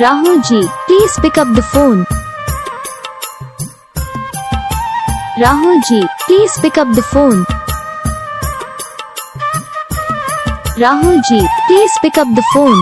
Rahul ji, please pick up the phone. Rahul ji, please pick up the phone. Rahul ji, please pick up the phone.